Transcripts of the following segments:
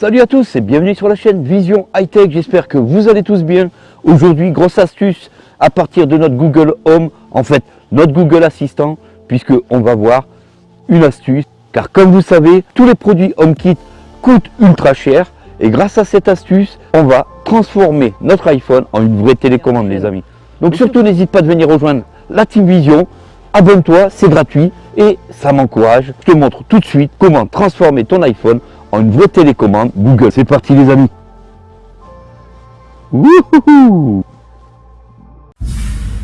Salut à tous et bienvenue sur la chaîne Vision High Tech, j'espère que vous allez tous bien. Aujourd'hui, grosse astuce à partir de notre Google Home, en fait notre Google Assistant, puisque on va voir une astuce. Car comme vous savez, tous les produits HomeKit coûtent ultra cher et grâce à cette astuce, on va transformer notre iPhone en une vraie télécommande les amis. Donc surtout n'hésite pas de venir rejoindre la Team Vision, abonne-toi, c'est gratuit et ça m'encourage. Je te montre tout de suite comment transformer ton iPhone en une vraie télécommande Google. C'est parti les amis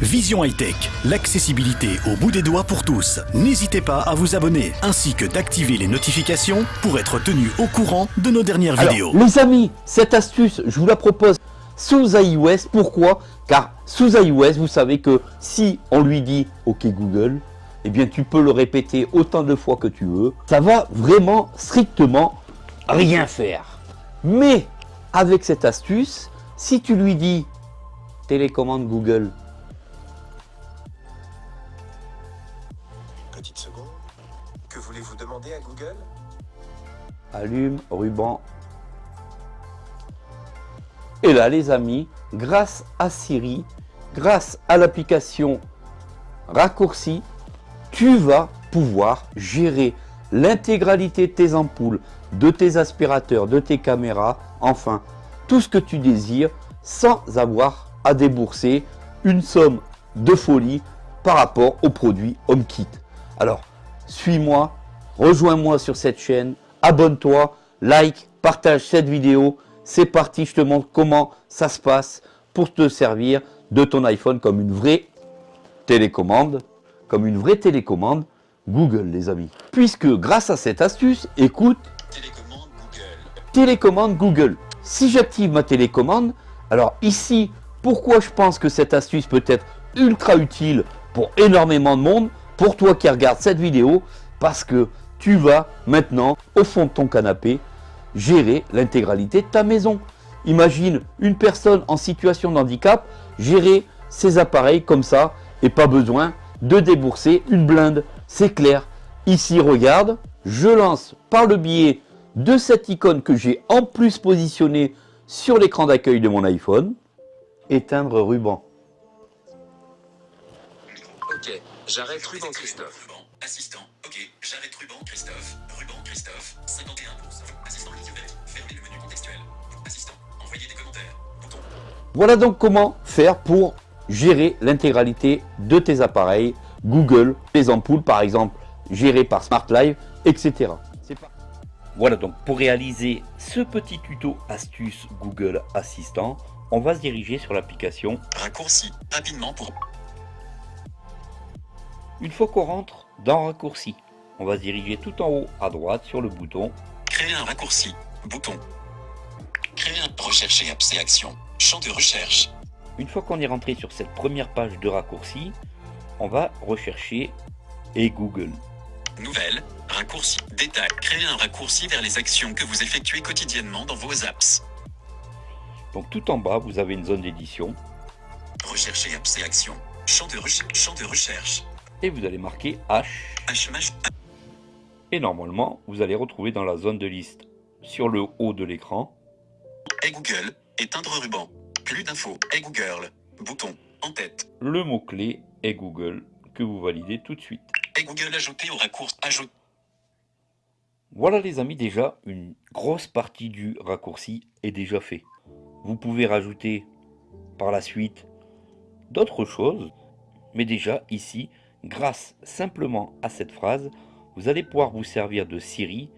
Vision High Tech, l'accessibilité au bout des doigts pour tous. N'hésitez pas à vous abonner ainsi que d'activer les notifications pour être tenu au courant de nos dernières vidéos. Les amis, cette astuce, je vous la propose sous iOS. Pourquoi? Car sous iOS, vous savez que si on lui dit OK Google, eh bien tu peux le répéter autant de fois que tu veux. Ça va vraiment strictement rien faire. Mais avec cette astuce, si tu lui dis télécommande Google, Petite seconde. Que voulez-vous demander à Google? Allume, ruban. Et là les amis, grâce à Siri, grâce à l'application raccourci, tu vas pouvoir gérer l'intégralité de tes ampoules, de tes aspirateurs, de tes caméras, enfin, tout ce que tu désires sans avoir à débourser une somme de folie par rapport aux produits HomeKit. Alors, suis-moi, rejoins-moi sur cette chaîne, abonne-toi, like, partage cette vidéo. C'est parti, je te montre comment ça se passe pour te servir de ton iPhone comme une vraie télécommande, comme une vraie télécommande Google les amis. Puisque grâce à cette astuce, écoute, Télécommande Google. télécommande Google. Si j'active ma télécommande, alors ici, pourquoi je pense que cette astuce peut être ultra utile pour énormément de monde, pour toi qui regardes cette vidéo, parce que tu vas maintenant, au fond de ton canapé, gérer l'intégralité de ta maison. Imagine une personne en situation de handicap gérer ses appareils comme ça et pas besoin de débourser une blinde. C'est clair. Ici, regarde, je lance par le biais de cette icône que j'ai en plus positionnée sur l'écran d'accueil de mon iPhone, éteindre ruban. Ok, j'arrête ruban Christophe. Ruban, assistant, ok, j'arrête ruban Christophe. Ruban Christophe, 51 Assistant Elisabeth, fermez le menu contextuel. Assistant, envoyez des commentaires. Bouton. Voilà donc comment faire pour gérer l'intégralité de tes appareils Google, les ampoules par exemple, gérées par Smart Live, etc. Voilà donc pour réaliser ce petit tuto astuce Google Assistant, on va se diriger sur l'application. Raccourci, rapidement pour Une fois qu'on rentre dans raccourci, on va se diriger tout en haut à droite sur le bouton créer un raccourci. Bouton. Créer un rechercher apps et actions. Champ de recherche. Une fois qu'on est rentré sur cette première page de raccourci, on va rechercher et Google. Nouvelle, raccourci, détail. Créer un raccourci vers les actions que vous effectuez quotidiennement dans vos apps. Donc tout en bas, vous avez une zone d'édition Rechercher apps et actions. Champ de, reche- champ de recherche. et vous allez marquer H. HMH. Et normalement, vous allez retrouver dans la zone de liste sur le haut de l'écran Et Google. Éteindre ruban. Plus d'infos. Et Google. Bouton. En tête. le mot-clé et Google que vous validez tout de suite. Et Google ajouté au raccourci. Ajoute. Voilà les amis, déjà une grosse partie du raccourci est déjà fait. Vous pouvez rajouter par la suite d'autres choses, mais déjà ici, grâce simplement à cette phrase, vous allez pouvoir vous servir de Siri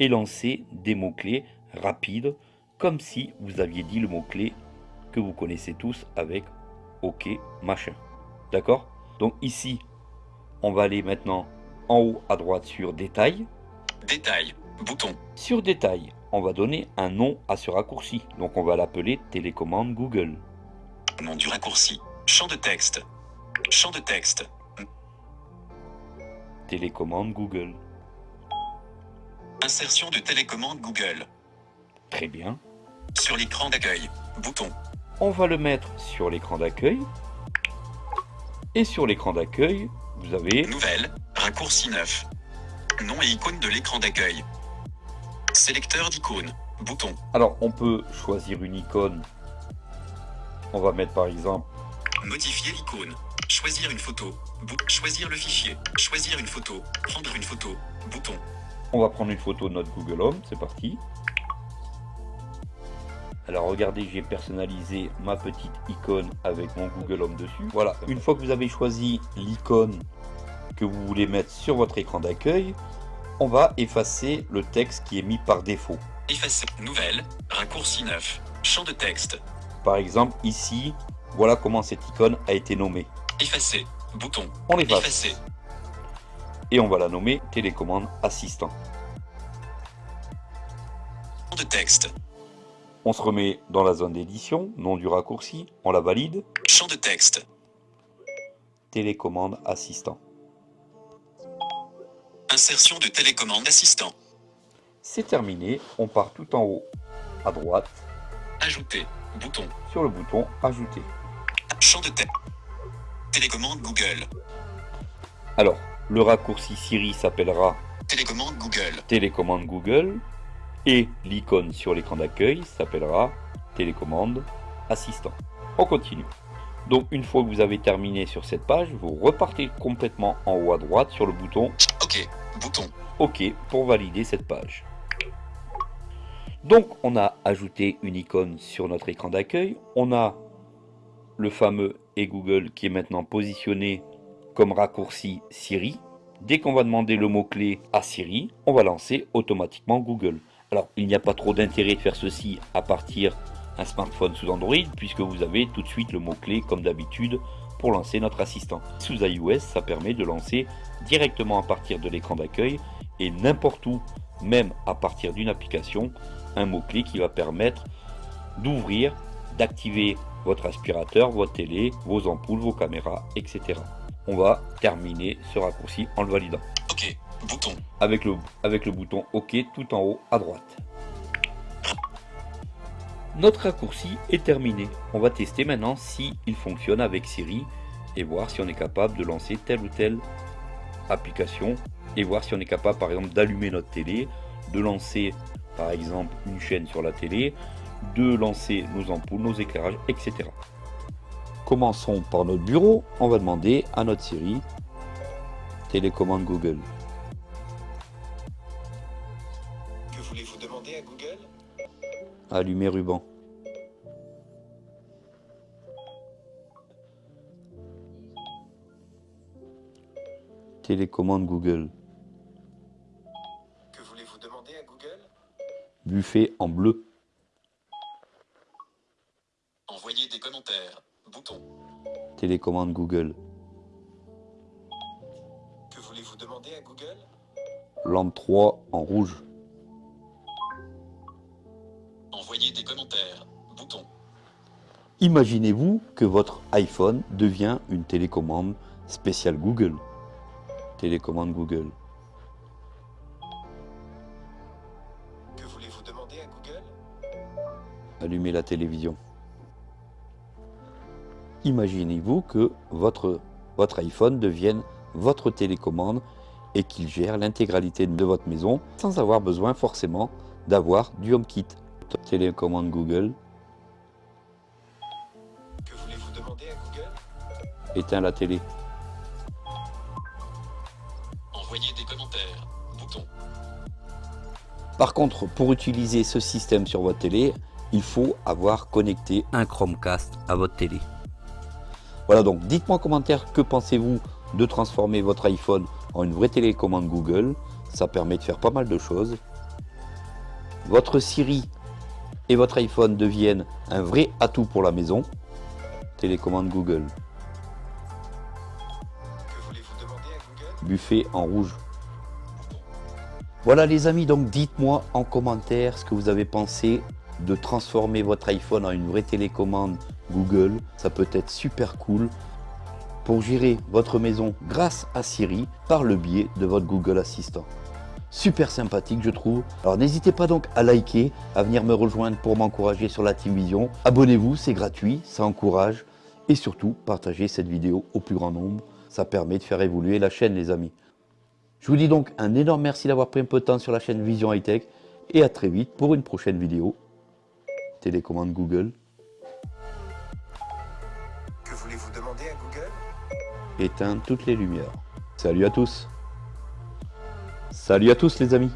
et lancer des mots-clés rapides, comme si vous aviez dit le mot-clé que vous connaissez tous avec OK machin. D'accord? Donc ici, on va aller maintenant en haut à droite sur Détail. Détail. Bouton. Sur détail, on va donner un nom à ce raccourci. Donc on va l'appeler télécommande Google. Nom du raccourci. Champ de texte. Champ de texte. Télécommande Google. Insertion de télécommande Google. Très bien. Sur l'écran d'accueil. Bouton. On va le mettre sur l'écran d'accueil. Et sur l'écran d'accueil, vous avez Nouvelle. Raccourci 9. Nom et icône de l'écran d'accueil. Sélecteur d'icônes. Bouton. Alors, on peut choisir une icône. On va mettre par exemple, Modifier l'icône. Choisir une photo. Choisir le fichier. Choisir une photo. Prendre une photo. Bouton. on va prendre une photo de notre Google Home. C'est parti. Alors regardez, j'ai personnalisé ma petite icône avec mon Google Home dessus. Voilà, une fois que vous avez choisi l'icône que vous voulez mettre sur votre écran d'accueil, on va effacer le texte qui est mis par défaut. Effacer. Nouvelle. Raccourci 9. Champ de texte. Par exemple, ici, voilà comment cette icône a été nommée. Effacer. Bouton. On l'efface Effacer. et on va la nommer télécommande assistant. Champ de texte. On se remet dans la zone d'édition, nom du raccourci, on la valide, Champ de texte. télécommande assistant. Insertion de télécommande assistant. C'est terminé, on part tout en haut à droite Ajouter. Bouton. sur le bouton ajouter. Champ de texte. Télécommande Google. Alors, le raccourci Siri s'appellera Télécommande Google. télécommande Google et l'icône sur l'écran d'accueil s'appellera télécommande assistant. On continue. Donc une fois que vous avez terminé sur cette page, vous repartez complètement en haut à droite sur le bouton OK. Bouton. OK pour valider cette page. Donc on a ajouté une icône sur notre écran d'accueil. On a le fameux et Google qui est maintenant positionné comme raccourci Siri. Dès qu'on va demander le mot-clé à Siri, on va lancer automatiquement Google. Alors il n'y a pas trop d'intérêt de faire ceci à partir d'un smartphone sous Android puisque vous avez tout de suite le mot-clé comme d'habitude pour lancer notre assistant. Sous iOS, ça permet de lancer directement à partir de l'écran d'accueil et n'importe où, même à partir d'une application, un mot-clé qui va permettre d'ouvrir, d'activer votre aspirateur, votre télé, vos ampoules, vos caméras, etc. On va terminer ce raccourci en le validant OK. Avec le, avec le bouton OK tout en haut à droite. Notre raccourci est terminé. On va tester maintenant si il fonctionne avec Siri et voir si on est capable de lancer telle ou telle application et voir si on est capable par exemple d'allumer notre télé, de lancer par exemple une chaîne sur la télé, de lancer nos ampoules, nos éclairages, etc. Commençons par notre bureau. On va demander à notre Siri télécommande Google. Voulez-vous demander à Google Allumer ruban. Télécommande Google. Que voulez-vous demander à Google Buffet en bleu. Envoyer des commentaires. Bouton. Télécommande Google. Que voulez-vous demander à Google Lampe 3 en rouge. Envoyer des commentaires. Bouton. Imaginez-vous que votre iPhone devient une télécommande spéciale Google. Télécommande Google. Que voulez-vous demander à Google? Allumer la télévision. Imaginez-vous que votre, votre iPhone devienne votre télécommande et qu'il gère l'intégralité de votre maison sans avoir besoin forcément d'avoir du HomeKit. Télécommande Google, Que voulez-vous demander à Google? Éteins la télé. Envoyer des commentaires. Bouton. Par contre, pour utiliser ce système sur votre télé, il faut avoir connecté un Chromecast à votre télé. Voilà donc, dites-moi en commentaire que pensez-vous de transformer votre iPhone en une vraie télécommande Google. Ça permet de faire pas mal de choses. Votre Siri et votre iPhone deviennent un vrai atout pour la maison. Télécommande Google. Que voulez-vous demander à Google? Buffet en rouge. Voilà les amis, donc dites-moi en commentaire ce que vous avez pensé de transformer votre iPhone en une vraie télécommande Google. Ça peut être super cool pour gérer votre maison grâce à Siri par le biais de votre Google Assistant. Super sympathique je trouve. Alors n'hésitez pas donc à liker, à venir me rejoindre pour m'encourager sur la Team Vision. Abonnez-vous, c'est gratuit, ça encourage. Et surtout, partagez cette vidéo au plus grand nombre. Ça permet de faire évoluer la chaîne les amis. Je vous dis donc un énorme merci d'avoir pris un peu de temps sur la chaîne Vision High Tech. et à très vite pour une prochaine vidéo. Télécommande Google. Que voulez-vous demander à Google? Éteindre toutes les lumières. Salut à tous Salut à tous les amis